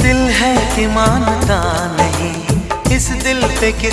दिल है कि मानता नहीं इस दिल पे किस